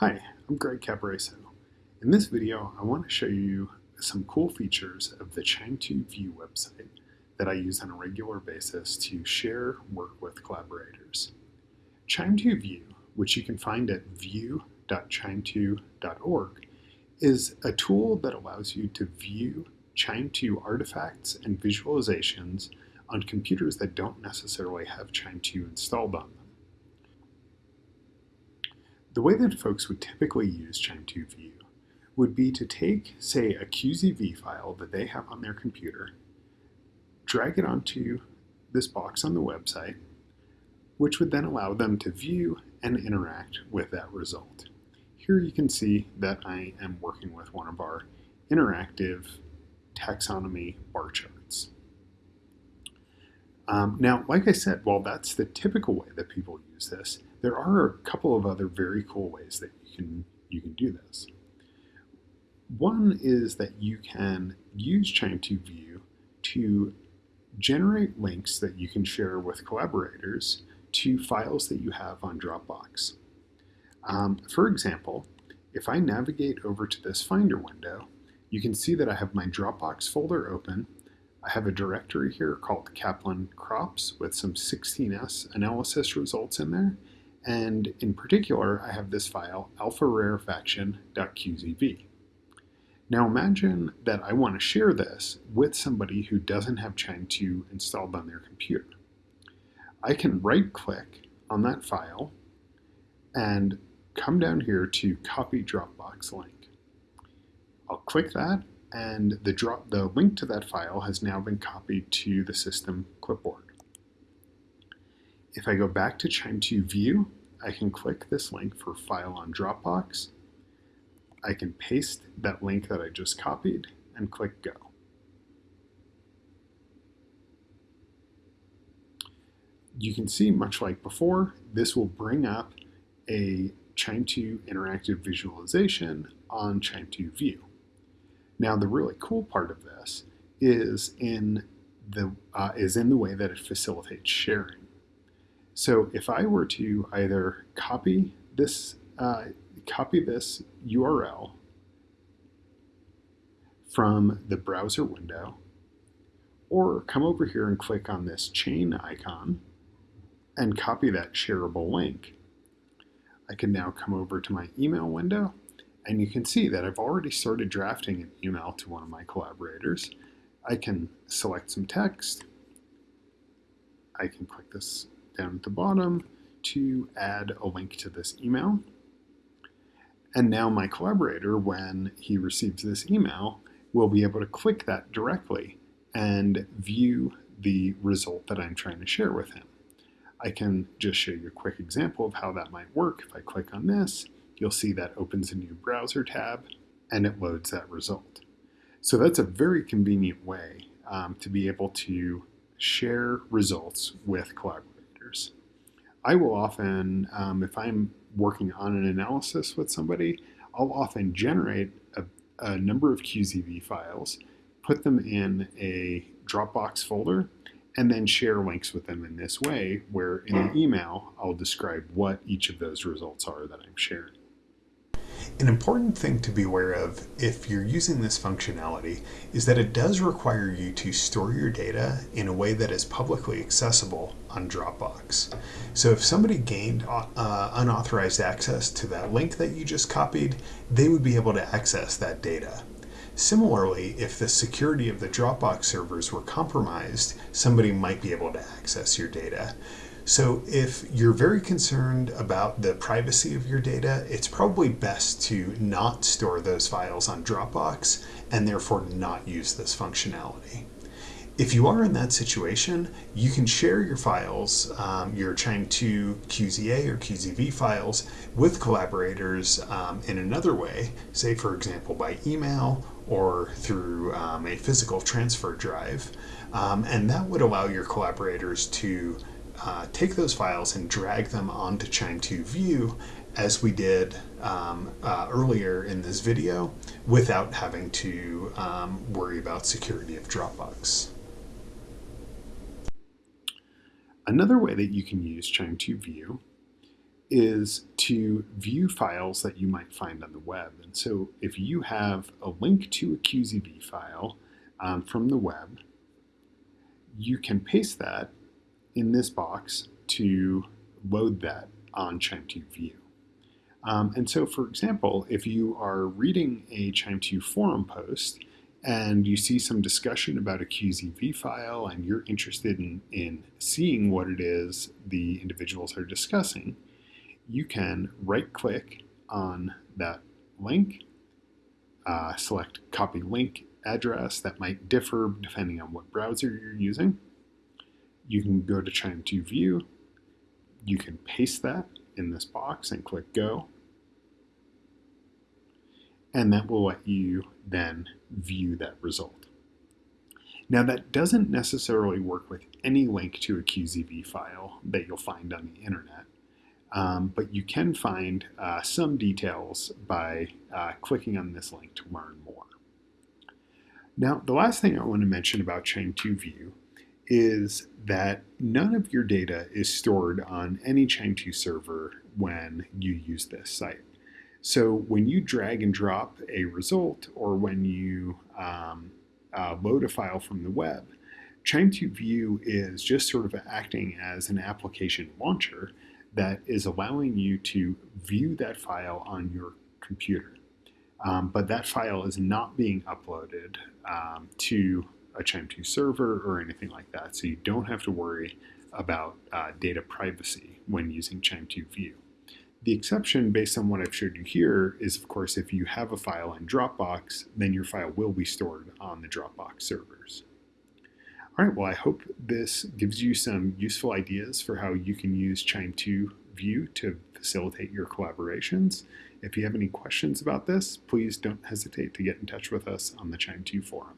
Hi, I'm Greg Caporaso. In this video, I want to show you some cool features of the QIIME2 View website that I use on a regular basis to share work with collaborators. QIIME2 View, which you can find at view.qiime2.org, is a tool that allows you to view QIIME2 artifacts and visualizations on computers that don't necessarily have QIIME2 installed on them. The way that folks would typically use QIIME2 View would be to take, say, a QZV file that they have on their computer, drag it onto this box on the website, which would then allow them to view and interact with that result. Here you can see that I am working with one of our interactive taxonomy bar charts. Um, now, like I said, while that's the typical way that people use this, there are a couple of other very cool ways that you can, you can do this. One is that you can use QIIME2 View to generate links that you can share with collaborators to files that you have on Dropbox. Um, for example, if I navigate over to this Finder window, you can see that I have my Dropbox folder open. I have a directory here called Kaplan Crops with some 16S analysis results in there, and in particular, I have this file, alpha-rarefaction.qzv. Now imagine that I want to share this with somebody who doesn't have QIIME2 installed on their computer. I can right click on that file and come down here to copy Dropbox link. I'll click that and the, drop, the link to that file has now been copied to the system clipboard. If I go back to QIIME2 View, I can click this link for File on Dropbox. I can paste that link that I just copied and click Go. You can see, much like before, this will bring up a QIIME2 interactive visualization on QIIME2 View. Now, the really cool part of this is in the uh, is in the way that it facilitates sharing. So if I were to either copy this, uh, copy this URL from the browser window, or come over here and click on this chain icon and copy that shareable link, I can now come over to my email window and you can see that I've already started drafting an email to one of my collaborators. I can select some text. I can click this down at the bottom to add a link to this email. And now my collaborator, when he receives this email, will be able to click that directly and view the result that I'm trying to share with him. I can just show you a quick example of how that might work. If I click on this, you'll see that opens a new browser tab and it loads that result. So that's a very convenient way um, to be able to share results with collaborators. I will often, um, if I'm working on an analysis with somebody, I'll often generate a, a number of QZV files, put them in a Dropbox folder, and then share links with them in this way, where in the email, I'll describe what each of those results are that I'm sharing. An important thing to be aware of if you're using this functionality is that it does require you to store your data in a way that is publicly accessible on Dropbox. So if somebody gained uh, unauthorized access to that link that you just copied, they would be able to access that data. Similarly, if the security of the Dropbox servers were compromised, somebody might be able to access your data. So if you're very concerned about the privacy of your data, it's probably best to not store those files on Dropbox and therefore not use this functionality. If you are in that situation, you can share your files, um, your QIIME2 QZA or QZV files with collaborators um, in another way, say for example by email or through um, a physical transfer drive. Um, and that would allow your collaborators to uh, take those files and drag them onto QIIME2 View as we did um, uh, earlier in this video without having to um, worry about security of Dropbox. Another way that you can use QIIME2 View is to view files that you might find on the web. And so if you have a link to a QZV file um, from the web, you can paste that in this box to load that on QIIME2 View. Um, and so, for example, if you are reading a QIIME2 forum post and you see some discussion about a QZV file and you're interested in, in seeing what it is the individuals are discussing, you can right click on that link, uh, select copy link address that might differ depending on what browser you're using. You can go to QIIME2 View, you can paste that in this box and click go. And that will let you then view that result. Now that doesn't necessarily work with any link to a QZV file that you'll find on the internet. Um, but you can find uh, some details by uh, clicking on this link to learn more. Now, the last thing I want to mention about QIIME2 View is that none of your data is stored on any QIIME2 server when you use this site. So when you drag and drop a result or when you um, uh, load a file from the web, QIIME2 View is just sort of acting as an application launcher that is allowing you to view that file on your computer. Um, but that file is not being uploaded um, to a QIIME2 server or anything like that. So you don't have to worry about uh, data privacy when using QIIME2 View. The exception based on what I've showed you here is of course if you have a file in Dropbox, then your file will be stored on the Dropbox servers. All right, well I hope this gives you some useful ideas for how you can use QIIME2 View to facilitate your collaborations. If you have any questions about this, please don't hesitate to get in touch with us on the QIIME2 forum.